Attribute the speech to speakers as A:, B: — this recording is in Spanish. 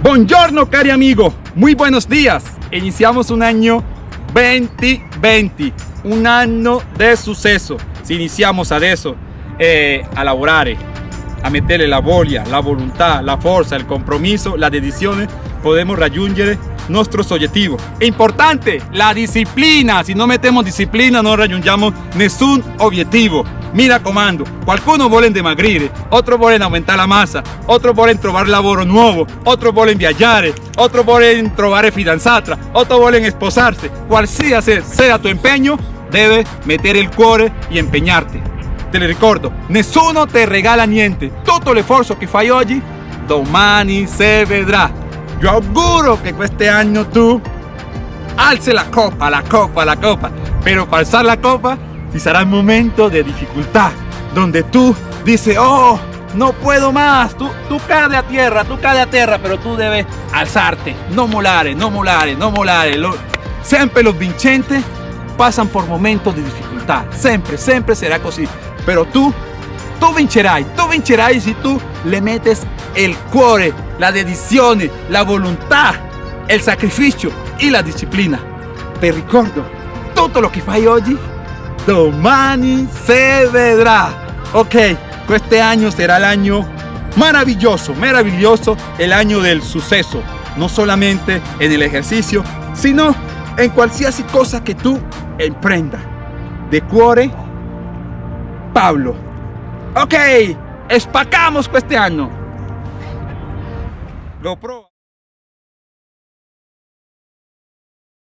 A: Buongiorno cari amigo, muy buenos días. Iniziamo un año 2020, un anno di successo. Se iniziamo adesso eh, a lavorare, a mettere la voglia, la volontà, la forza, il compromesso, la dedizione, podemos raggiungere nuestros objetivos. È importante la disciplina, si no metemos disciplina no raggiungiamo nessun obiettivo. Mira comando, qualcuno vuole dimagrire, otro vuole aumentar la massa, otro vuole trovare lavoro nuovo, otro vuole viaggiare, otro vuole trovare fidanzata, otro vuole sposarsi. Qualsiasi sea tu impegno, debe meter el cuore y empeñarte. Te lo ricordo, nessuno te regala niente. Tutto l'esforzo che fai oggi, domani se vedrà. Yo auguro que este año tú alce la copa, la copa, la copa. Pero para alzar la copa, si será el momento de dificultad, donde tú dices, oh, no puedo más, tú, tú caes a tierra, tú caes a tierra, pero tú debes alzarte, no molare, no molare, no molare. siempre los vincentes pasan por momentos de dificultad, siempre, siempre será así. Pero tú, tú vincerai, tú vincerai si tú le metes el cuore, la dedizione, la voluntad, el sacrificio y la disciplina. Te ricordo, tutto lo che fai oggi, domani vedrà. Ok, este año será el año maravilloso, maravilloso, el año del suceso. No solamente en el ejercicio, sino en cualquier cosa que tú emprenda. De cuore, Pablo. Ok, espacamos este año.